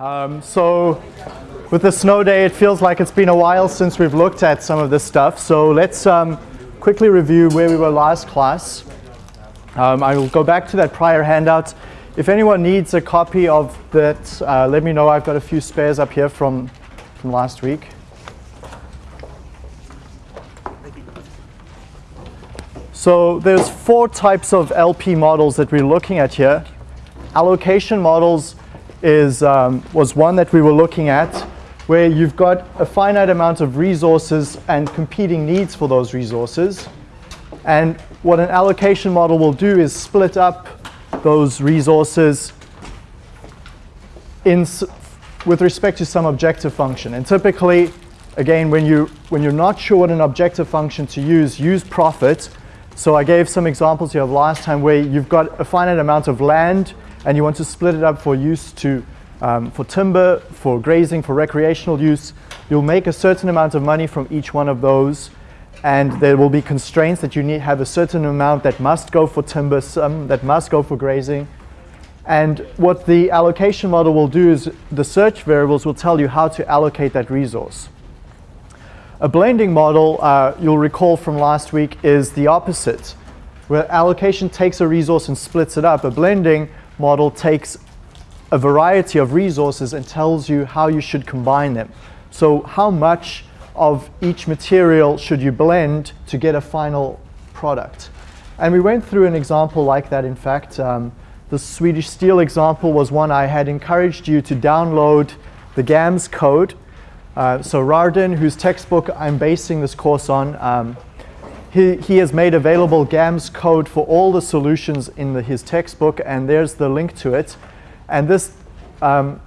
Um, so with the snow day, it feels like it's been a while since we've looked at some of this stuff. So let's um, quickly review where we were last class. Um, I will go back to that prior handout. If anyone needs a copy of that, uh, let me know. I've got a few spares up here from, from last week. So there's four types of LP models that we're looking at here. Allocation models is, um, was one that we were looking at where you've got a finite amount of resources and competing needs for those resources. And what an allocation model will do is split up those resources in, with respect to some objective function. And typically, again, when, you, when you're not sure what an objective function to use, use profit. So I gave some examples here of last time where you've got a finite amount of land and you want to split it up for use to, um, for timber, for grazing, for recreational use, you'll make a certain amount of money from each one of those and there will be constraints that you need have a certain amount that must go for timber, some that must go for grazing. And what the allocation model will do is the search variables will tell you how to allocate that resource. A blending model, uh, you'll recall from last week, is the opposite. Where allocation takes a resource and splits it up. A blending model takes a variety of resources and tells you how you should combine them. So how much of each material should you blend to get a final product? And we went through an example like that, in fact. Um, the Swedish steel example was one I had encouraged you to download the GAMS code. Uh, so Rardin, whose textbook I'm basing this course on, um, he, he has made available GAMS code for all the solutions in the, his textbook, and there's the link to it. And this um,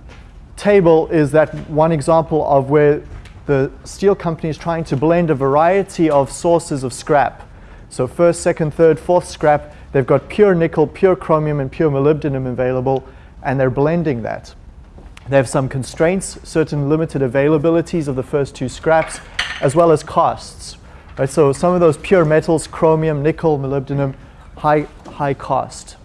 table is that one example of where the steel company is trying to blend a variety of sources of scrap. So first, second, third, fourth scrap, they've got pure nickel, pure chromium, and pure molybdenum available, and they're blending that. They have some constraints, certain limited availabilities of the first two scraps, as well as costs. Right, so some of those pure metals, chromium, nickel, molybdenum, high, high cost.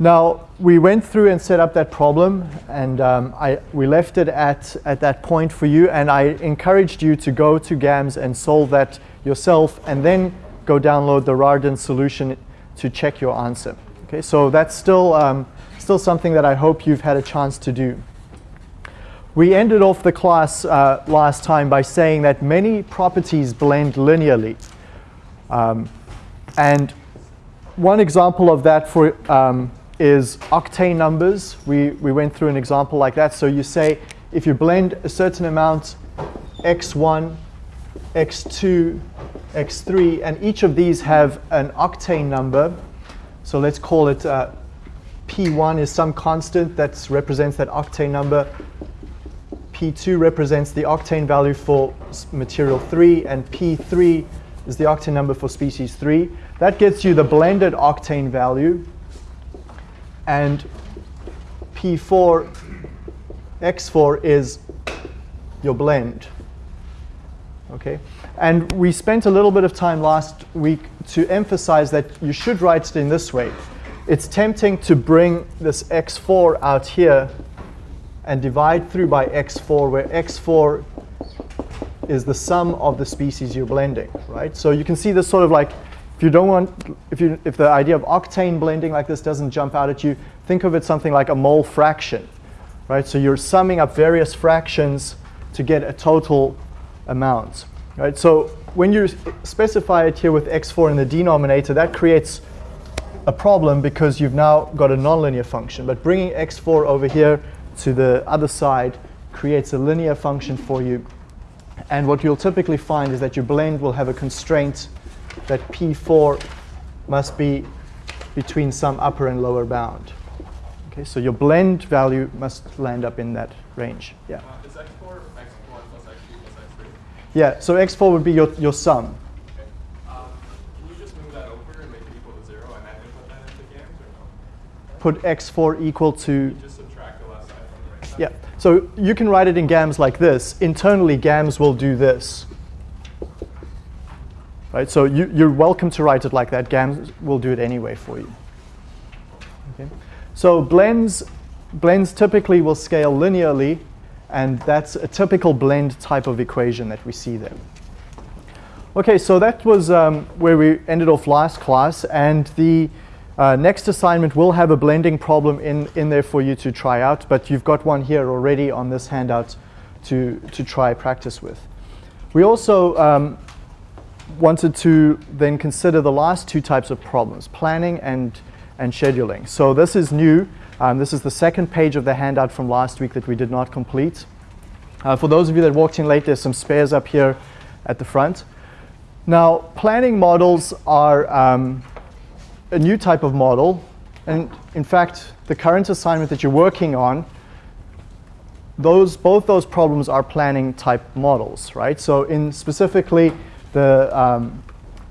Now, we went through and set up that problem, and um, I, we left it at, at that point for you, and I encouraged you to go to GAMS and solve that yourself, and then go download the Rardin solution to check your answer. Okay, so that's still, um, still something that I hope you've had a chance to do. We ended off the class uh, last time by saying that many properties blend linearly. Um, and one example of that for, um, is octane numbers. We, we went through an example like that. So you say if you blend a certain amount, x1, x2, x3, and each of these have an octane number. So let's call it uh, P1 is some constant that represents that octane number. P2 represents the octane value for material 3, and P3 is the octane number for species 3. That gets you the blended octane value. And P4, X4 is your blend. Okay? And we spent a little bit of time last week to emphasize that you should write it in this way. It's tempting to bring this X4 out here and divide through by x4, where x4 is the sum of the species you're blending, right? So you can see this sort of like, if you don't want, if, you, if the idea of octane blending like this doesn't jump out at you, think of it something like a mole fraction, right? So you're summing up various fractions to get a total amount, right? So when you specify it here with x4 in the denominator, that creates a problem because you've now got a nonlinear function. But bringing x4 over here to the other side creates a linear function for you. And what you'll typically find is that your blend will have a constraint that P4 must be between some upper and lower bound. Okay, so your blend value must land up in that range. Yeah. Uh, is x4 x1 plus x2 plus x3? Yeah, so x4 would be your, your sum. Okay. Um, can you just move that over and make it equal to 0 and then input that into GAMS or no? Put x4 equal to yeah, so you can write it in GAMS like this. Internally, GAMS will do this. Right, so you, you're welcome to write it like that. GAMS will do it anyway for you. Okay. So blends blends typically will scale linearly, and that's a typical blend type of equation that we see there. Okay, so that was um, where we ended off last class, and the uh, next assignment will have a blending problem in, in there for you to try out, but you've got one here already on this handout to, to try practice with. We also um, wanted to then consider the last two types of problems, planning and, and scheduling. So this is new. Um, this is the second page of the handout from last week that we did not complete. Uh, for those of you that walked in late, there's some spares up here at the front. Now, planning models are um, a new type of model. And in fact, the current assignment that you're working on, those, both those problems are planning type models, right? So in specifically the, um,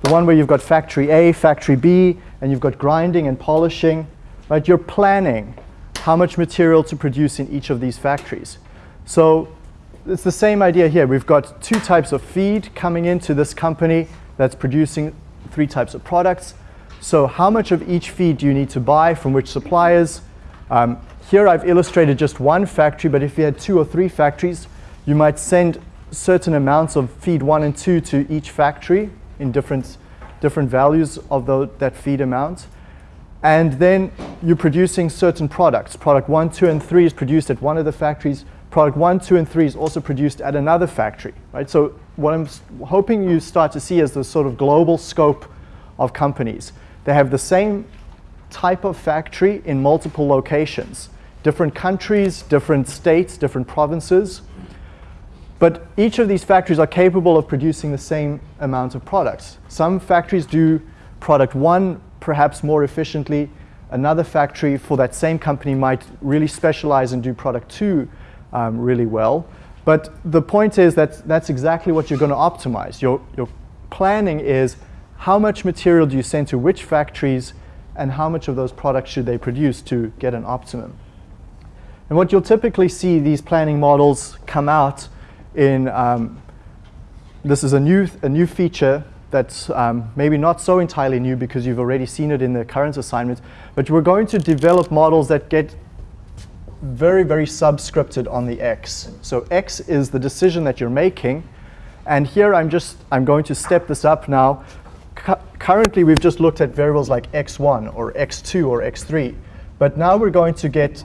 the one where you've got factory A, factory B, and you've got grinding and polishing, right? You're planning how much material to produce in each of these factories. So it's the same idea here. We've got two types of feed coming into this company that's producing three types of products. So how much of each feed do you need to buy from which suppliers? Um, here I've illustrated just one factory, but if you had two or three factories, you might send certain amounts of feed one and two to each factory in different, different values of the, that feed amount. And then you're producing certain products. Product one, two, and three is produced at one of the factories. Product one, two, and three is also produced at another factory, right? So what I'm hoping you start to see is the sort of global scope of companies. They have the same type of factory in multiple locations, different countries, different states, different provinces. But each of these factories are capable of producing the same amount of products. Some factories do product one perhaps more efficiently. Another factory for that same company might really specialize and do product two um, really well. But the point is that that's exactly what you're going to optimize. Your, your planning is how much material do you send to which factories and how much of those products should they produce to get an optimum. And what you'll typically see these planning models come out in, um, this is a new, a new feature that's um, maybe not so entirely new because you've already seen it in the current assignment, but we're going to develop models that get very, very subscripted on the x. So x is the decision that you're making, and here I'm just, I'm going to step this up now. Cu currently, we've just looked at variables like x1 or x2 or x3, but now we're going to get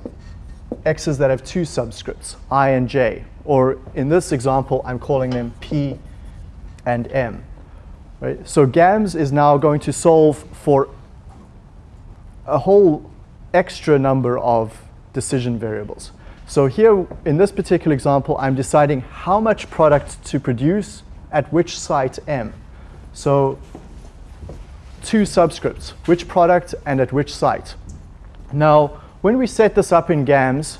x's that have two subscripts, i and j, or in this example, I'm calling them p and m. Right? So GAMS is now going to solve for a whole extra number of decision variables. So here, in this particular example, I'm deciding how much product to produce at which site M. So two subscripts, which product and at which site. Now, when we set this up in GAMS,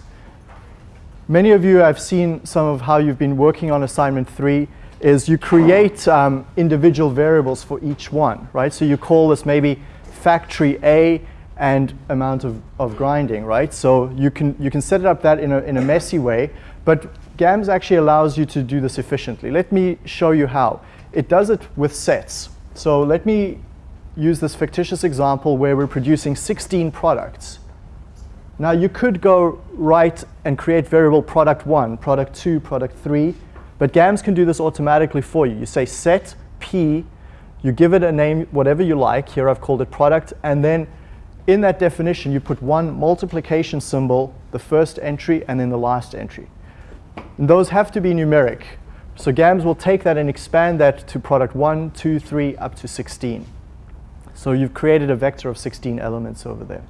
many of you have seen some of how you've been working on assignment three is you create um, individual variables for each one, right? So you call this maybe factory A and amount of, of grinding, right? So you can, you can set it up that in a, in a messy way, but GAMS actually allows you to do this efficiently. Let me show you how. It does it with sets. So let me use this fictitious example where we're producing 16 products. Now you could go write and create variable product one, product two, product three, but GAMS can do this automatically for you. You say set P, you give it a name, whatever you like. Here I've called it product. And then in that definition, you put one multiplication symbol, the first entry, and then the last entry. And those have to be numeric. So GAMS will take that and expand that to product 1, 2, 3, up to 16. So you've created a vector of 16 elements over there.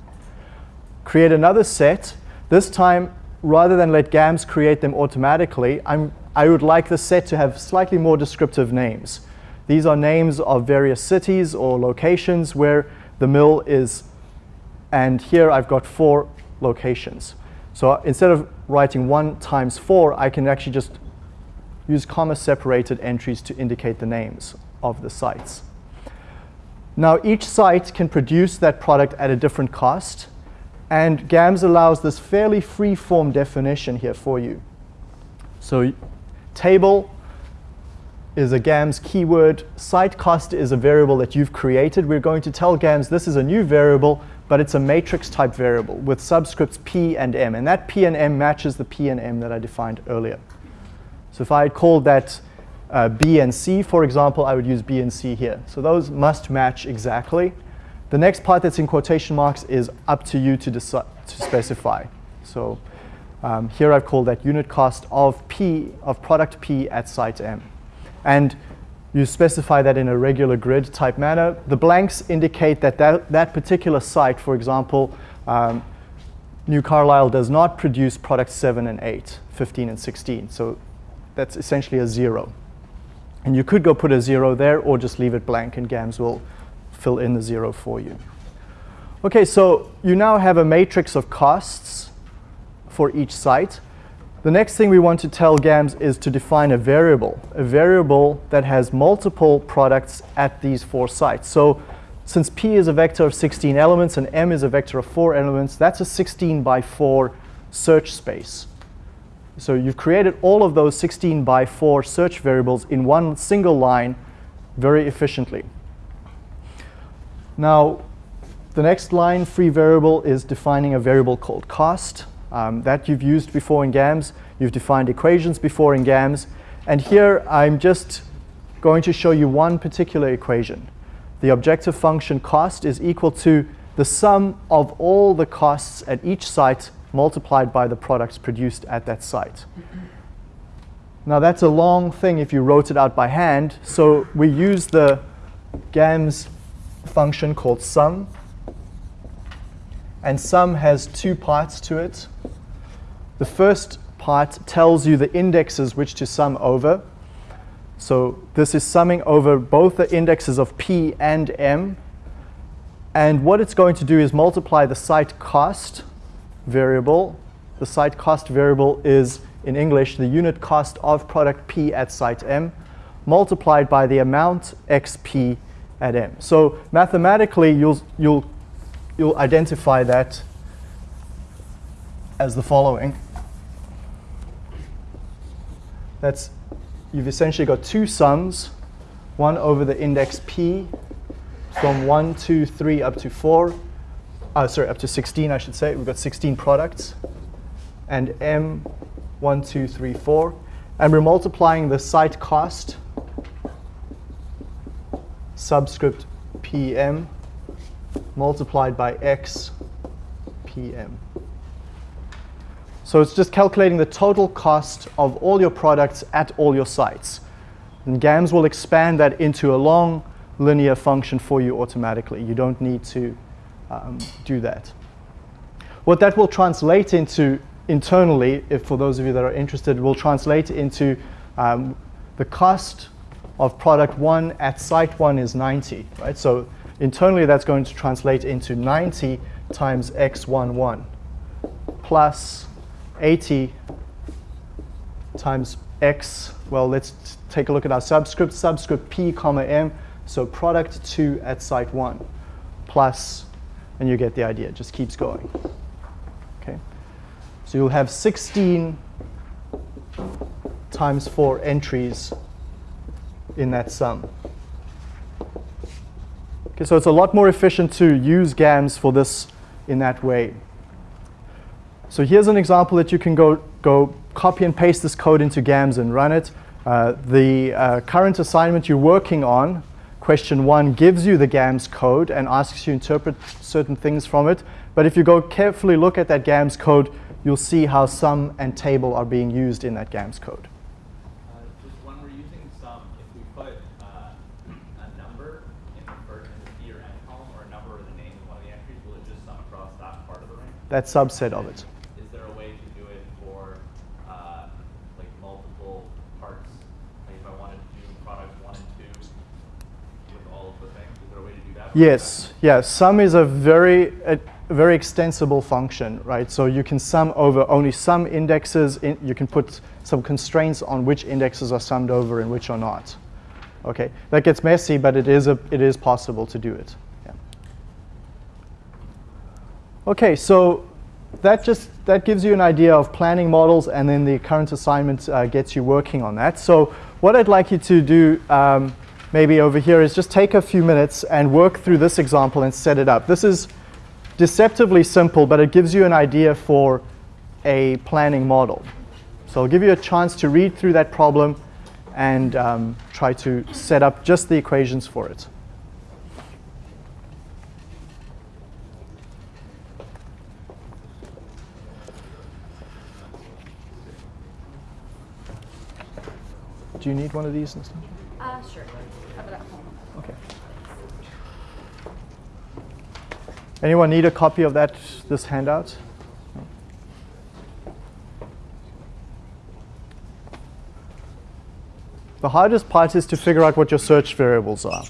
Create another set. This time, rather than let GAMS create them automatically, I'm I would like the set to have slightly more descriptive names. These are names of various cities or locations where the mill is, and here I've got four locations. So instead of writing one times four, I can actually just use comma separated entries to indicate the names of the sites. Now each site can produce that product at a different cost, and GAMS allows this fairly free-form definition here for you. So Table is a GAMS keyword. Site cost is a variable that you've created. We're going to tell GAMS this is a new variable, but but it's a matrix type variable with subscripts p and m. And that p and m matches the p and m that I defined earlier. So if I had called that uh, b and c, for example, I would use b and c here. So those must match exactly. The next part that's in quotation marks is up to you to, to specify. So um, here I've called that unit cost of P, of product P at site M. And you specify that in a regular grid type manner. The blanks indicate that that, that particular site, for example, um, New Carlisle does not produce products 7 and 8, 15 and 16. So that's essentially a zero. And you could go put a zero there or just leave it blank and GAMS will fill in the zero for you. Okay, so you now have a matrix of costs for each site. The next thing we want to tell GAMS is to define a variable, a variable that has multiple products at these four sites. So since P is a vector of 16 elements and M is a vector of 4 elements, that's a 16 by 4 search space. So you've created all of those 16 by 4 search variables in one single line very efficiently. Now, the next line, free variable, is defining a variable called cost. Um, that you've used before in GAMS. You've defined equations before in GAMS. And here I'm just going to show you one particular equation. The objective function cost is equal to the sum of all the costs at each site multiplied by the products produced at that site. Now that's a long thing if you wrote it out by hand. So we use the GAMS function called sum. And sum has two parts to it. The first part tells you the indexes which to sum over. So this is summing over both the indexes of P and M. And what it's going to do is multiply the site cost variable. The site cost variable is, in English, the unit cost of product P at site M multiplied by the amount xp at m. So mathematically, you'll, you'll, you'll identify that as the following. That's, you've essentially got two sums, one over the index p from 1, 2, 3 up to 4, uh, sorry, up to 16, I should say. We've got 16 products. And m, 1, 2, 3, 4. And we're multiplying the site cost subscript PM multiplied by X PM. So it's just calculating the total cost of all your products at all your sites. And GAMS will expand that into a long linear function for you automatically. You don't need to um, do that. What that will translate into internally, if for those of you that are interested, will translate into um, the cost of product one at site one is 90, right? So internally that's going to translate into 90 times x11 plus 80 times x, well, let's take a look at our subscript, subscript p comma m, so product 2 at site 1 plus, and you get the idea, it just keeps going. Okay, So you'll have 16 times 4 entries in that sum. Okay, so it's a lot more efficient to use GAMS for this in that way. So here's an example that you can go, go copy and paste this code into GAMS and run it. Uh, the uh, current assignment you're working on, question one, gives you the GAMS code and asks you to interpret certain things from it. But if you go carefully look at that GAMS code, you'll see how sum and table are being used in that GAMS code. When we're using sum, if we put uh a number in the or or a number of the name of one of the entries, will it just sum across that subset of it. Is there a way to do it for uh, like multiple parts? Like if I wanted to do product one and two with all of the things, is there a way to do that? Yes, yeah. Sum is a very a very extensible function, right? So you can sum over only some indexes. In, you can put some constraints on which indexes are summed over and which are not. Okay, that gets messy, but it is a it is possible to do it. Okay, so that just that gives you an idea of planning models, and then the current assignment uh, gets you working on that. So what I'd like you to do um, maybe over here is just take a few minutes and work through this example and set it up. This is deceptively simple, but it gives you an idea for a planning model. So I'll give you a chance to read through that problem and um, try to set up just the equations for it. Do you need one of these? Uh, sure. Have it at home. Okay. Anyone need a copy of that, this handout? The hardest part is to figure out what your search variables are.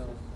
that'll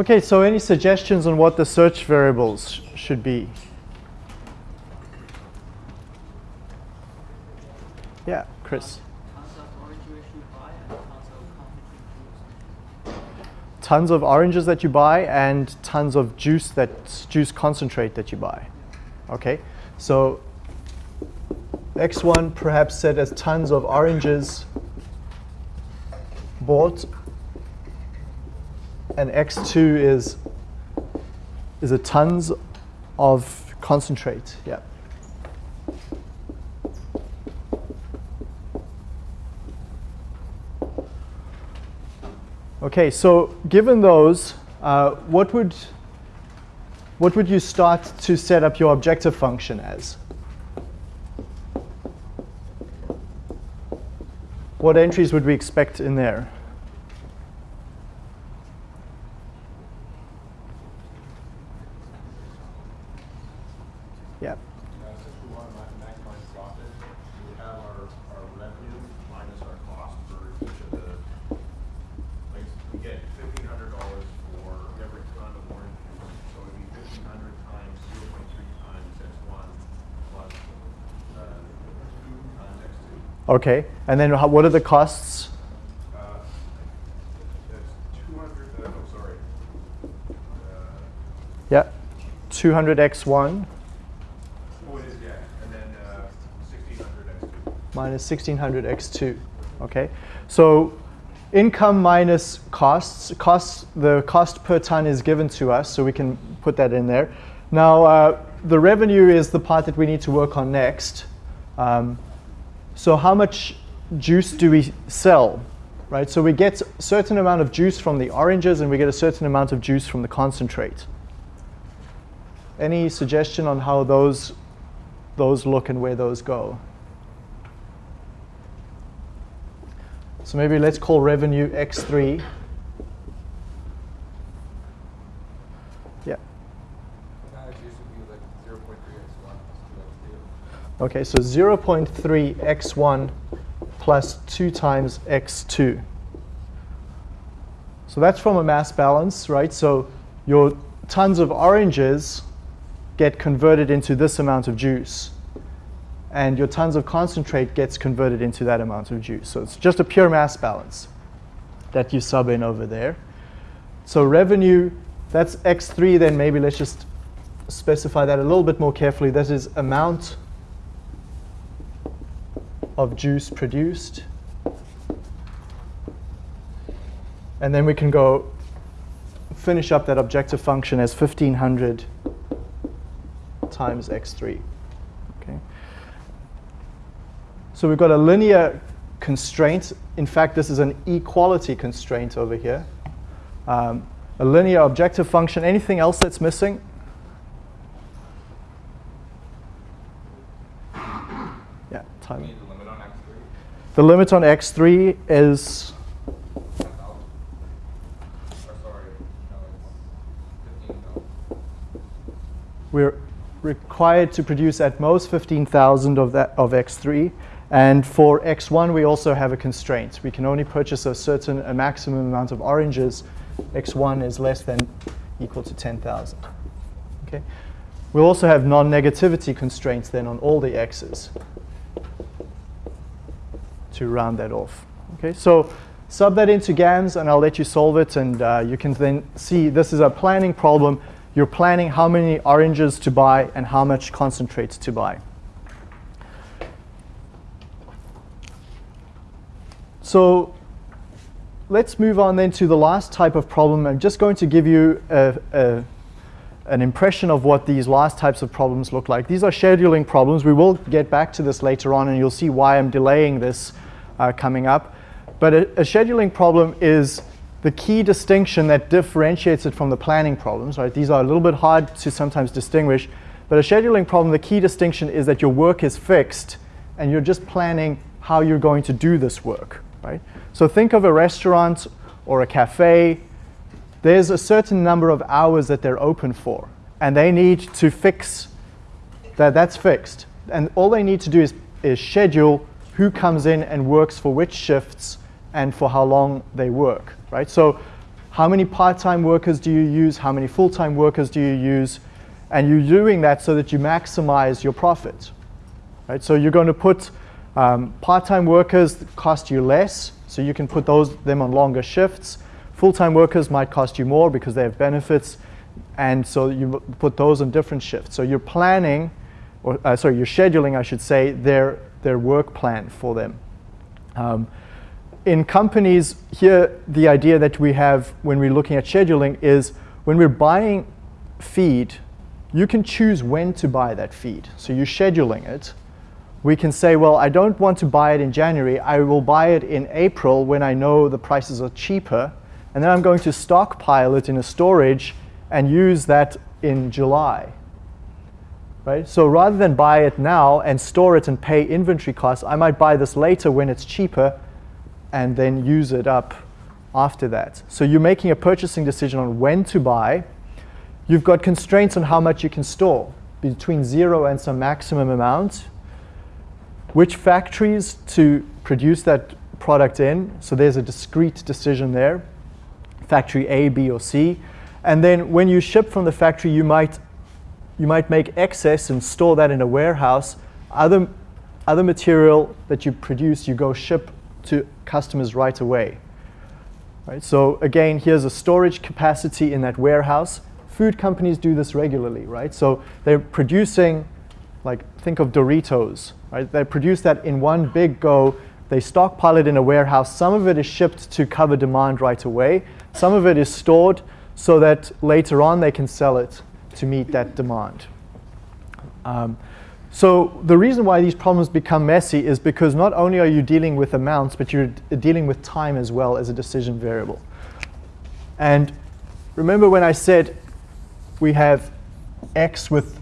Okay, so any suggestions on what the search variables sh- should be? Yeah, Chris. Tons of oranges that you buy and tons of juice that juice concentrate that you buy. Okay, so X1 perhaps set as tons of oranges bought, and X2 is is a tons of concentrate. Yeah. Okay, so given those, uh, what would what would you start to set up your objective function as? What entries would we expect in there? Yeah. Uh, since we want to ma- maximize profit, we have our, our revenue minus our cost for each of the, like, we get fifteen hundred dollars for every ton of orange juice. So it'd be fifteen hundred times zero point three times X one plus, uh, two times X two. Okay, and then how, what are the costs? Uh, That's two hundred, uh, sorry. Uh, Yeah, 200x1 Oh, it is, yeah, and then uh, sixteen hundred X two. minus 1600x2. Okay, so income minus costs. Costs, the cost per ton is given to us, so we can put that in there. Now, uh, the revenue is the part that we need to work on next. Um, so how much juice do we sell? Right, so we get a certain amount of juice from the oranges and we get a certain amount of juice from the concentrate. Any suggestion on how those, those look and where those go? So maybe let's call revenue X3. Yeah. Okay, so 0.3 x1 plus 2 times x2. So that's from a mass balance, right? So your tons of oranges get converted into this amount of juice. And your tons of concentrate gets converted into that amount of juice. So it's just a pure mass balance that you sub in over there. So revenue, that's x3, then maybe let's just specify that a little bit more carefully. That is amount of juice produced. And then we can go finish up that objective function as 1500 times x3. Okay. So we've got a linear constraint. In fact, this is an equality constraint over here. Um, a linear objective function. Anything else that's missing? Yeah, time. the limit on X three? The limit on x3 is, we're required to produce at most 15,000 of that of x3. And for x1, we also have a constraint. We can only purchase a certain, a maximum amount of oranges. x1 is less than equal to 10,000. Okay. We'll also have non-negativity constraints then on all the x's to round that off. Okay, so sub that into GAMS and I'll let you solve it and uh, you can then see this is a planning problem. You're planning how many oranges to buy and how much concentrate to buy. So let's move on then to the last type of problem. I'm just going to give you a, a, an impression of what these last types of problems look like. These are scheduling problems. We will get back to this later on and you'll see why I'm delaying this uh, coming up. But a, a scheduling problem is the key distinction that differentiates it from the planning problems. Right? These are a little bit hard to sometimes distinguish. But a scheduling problem, the key distinction is that your work is fixed and you're just planning how you're going to do this work. Right? So think of a restaurant or a cafe. There's a certain number of hours that they're open for, and they need to fix that. That's fixed, and all they need to do is, is schedule who comes in and works for which shifts and for how long they work. Right? So how many part-time workers do you use, how many full-time workers do you use, and you're doing that so that you maximize your profit. Right? So you're going to put um, part-time workers that cost you less, so you can put those them on longer shifts. Full-time workers might cost you more because they have benefits, and so you put those on different shifts. So you're planning, or uh, sorry, you're scheduling, I should say, their their work plan for them. Um, in companies, here the idea that we have when we're looking at scheduling is when we're buying feed, you can choose when to buy that feed. So you're scheduling it. We can say, well, I don't want to buy it in January. I will buy it in April when I know the prices are cheaper. And then I'm going to stockpile it in a storage and use that in July. Right? So rather than buy it now and store it and pay inventory costs, I might buy this later when it's cheaper and then use it up after that. So you're making a purchasing decision on when to buy. You've got constraints on how much you can store, between zero and some maximum amount. Which factories to produce that product in, so there's a discrete decision there, factory A, B, or C. And then when you ship from the factory, you might, you might make excess and store that in a warehouse. Other, other material that you produce, you go ship to customers right away. Right? So again, here's a storage capacity in that warehouse. Food companies do this regularly, right? So they're producing, like think of Doritos, right? They produce that in one big go. They stockpile it in a warehouse. Some of it is shipped to cover demand right away. Some of it is stored so that later on they can sell it to meet that demand. Um, so the reason why these problems become messy is because not only are you dealing with amounts, but you're dealing with time as well as a decision variable. And remember when I said we have x with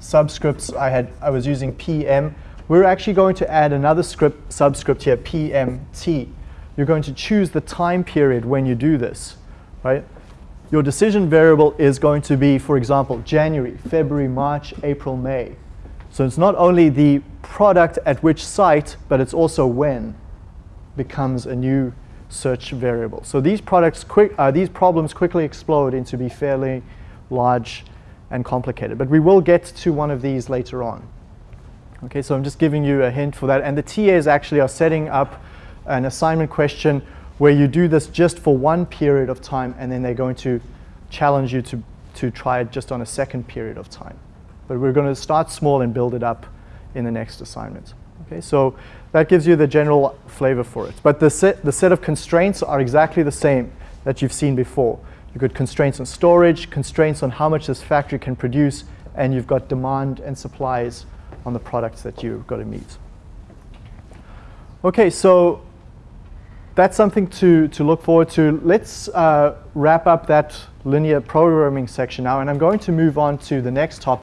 subscripts, I, had, I was using pm. We're actually going to add another script subscript here, pmt. You're going to choose the time period when you do this, right? Your decision variable is going to be, for example, January, February, March, April, May. So it's not only the product at which site, but it's also when becomes a new search variable. So these products, quick, uh, these problems quickly explode into be fairly large and complicated. But we will get to one of these later on. Okay, so I'm just giving you a hint for that. And the TAs actually are setting up an assignment question where you do this just for one period of time, and then they're going to challenge you to, to try it just on a second period of time. But we're going to start small and build it up in the next assignment. Okay, so that gives you the general flavor for it. But the set, the set of constraints are exactly the same that you've seen before. You've got constraints on storage, constraints on how much this factory can produce, and you've got demand and supplies on the products that you've got to meet. Okay, so that's something to, to look forward to. Let's uh, wrap up that linear programming section now, and I'm going to move on to the next topic.